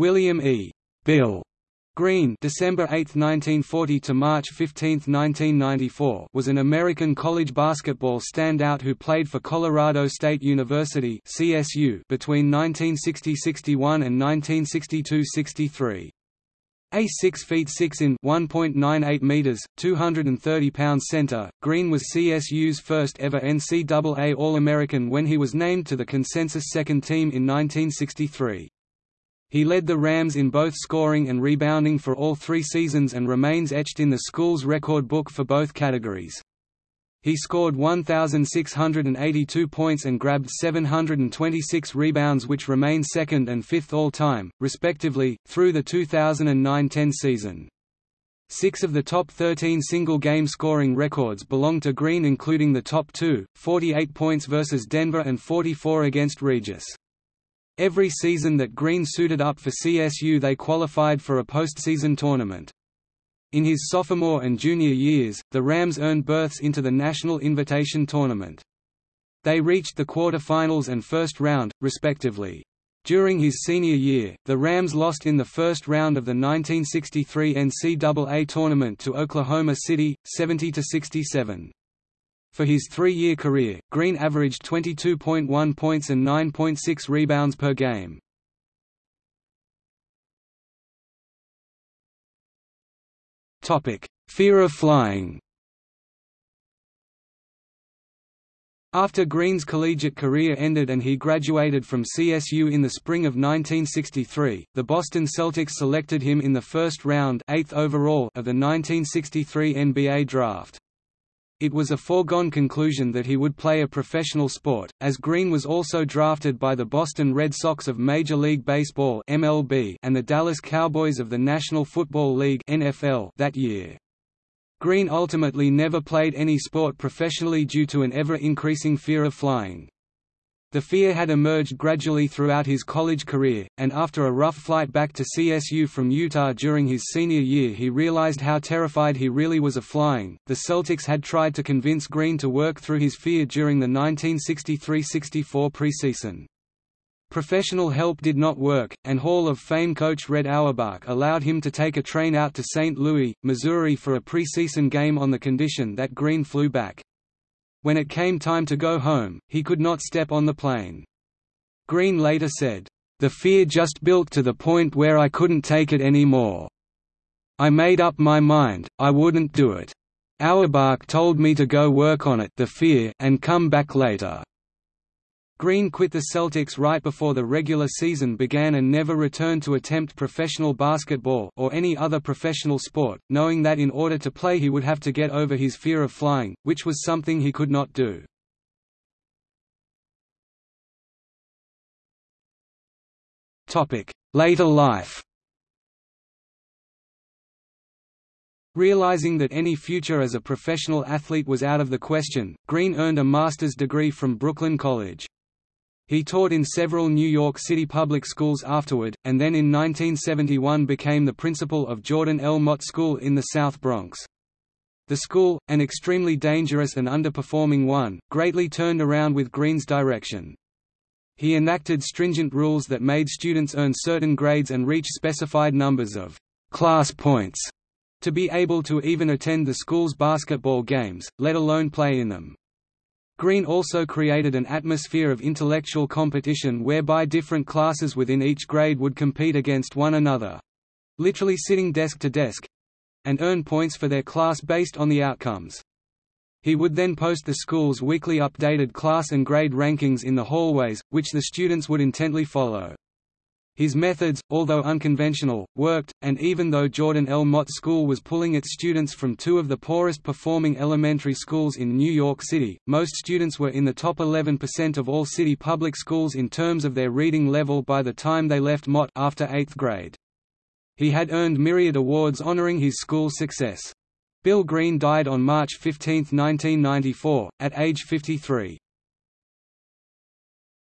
William E. Bill Green December 8, 1940 to March 15, 1994 was an American college basketball standout who played for Colorado State University CSU between 1960–61 and 1962–63. A 6 feet 6 in 1.98 meters, 230 pounds center, Green was CSU's first ever NCAA All-American when he was named to the consensus second team in 1963. He led the Rams in both scoring and rebounding for all three seasons and remains etched in the school's record book for both categories. He scored 1,682 points and grabbed 726 rebounds which remain second and fifth all-time, respectively, through the 2009–10 season. Six of the top 13 single-game scoring records belong to Green including the top two, 48 points versus Denver and 44 against Regis. Every season that Green suited up for CSU they qualified for a postseason tournament. In his sophomore and junior years, the Rams earned berths into the National Invitation Tournament. They reached the quarter-finals and first round, respectively. During his senior year, the Rams lost in the first round of the 1963 NCAA tournament to Oklahoma City, 70–67. For his three-year career, Green averaged 22.1 points and 9.6 rebounds per game. Fear of flying After Green's collegiate career ended and he graduated from CSU in the spring of 1963, the Boston Celtics selected him in the first round eighth overall of the 1963 NBA draft. It was a foregone conclusion that he would play a professional sport, as Green was also drafted by the Boston Red Sox of Major League Baseball (MLB) and the Dallas Cowboys of the National Football League (NFL) that year. Green ultimately never played any sport professionally due to an ever-increasing fear of flying. The fear had emerged gradually throughout his college career, and after a rough flight back to CSU from Utah during his senior year, he realized how terrified he really was of flying. The Celtics had tried to convince Green to work through his fear during the 1963–64 preseason. Professional help did not work, and Hall of Fame coach Red Auerbach allowed him to take a train out to St. Louis, Missouri for a preseason game on the condition that Green flew back. When it came time to go home, he could not step on the plane. Green later said, "...the fear just built to the point where I couldn't take it anymore. I made up my mind, I wouldn't do it. Auerbach told me to go work on it the fear and come back later." Green quit the Celtics right before the regular season began and never returned to attempt professional basketball or any other professional sport, knowing that in order to play he would have to get over his fear of flying, which was something he could not do. Later life Realizing that any future as a professional athlete was out of the question, Green earned a master's degree from Brooklyn College. He taught in several New York City public schools afterward, and then in 1971 became the principal of Jordan L. Mott School in the South Bronx. The school, an extremely dangerous and underperforming one, greatly turned around with Green's direction. He enacted stringent rules that made students earn certain grades and reach specified numbers of class points to be able to even attend the school's basketball games, let alone play in them. Green also created an atmosphere of intellectual competition whereby different classes within each grade would compete against one another—literally sitting desk to desk—and earn points for their class based on the outcomes. He would then post the school's weekly updated class and grade rankings in the hallways, which the students would intently follow. His methods, although unconventional, worked, and even though Jordan L. Mott School was pulling its students from two of the poorest performing elementary schools in New York City, most students were in the top 11% of all city public schools in terms of their reading level by the time they left Mott after 8th grade. He had earned myriad awards honoring his school's success. Bill Green died on March 15, 1994, at age 53.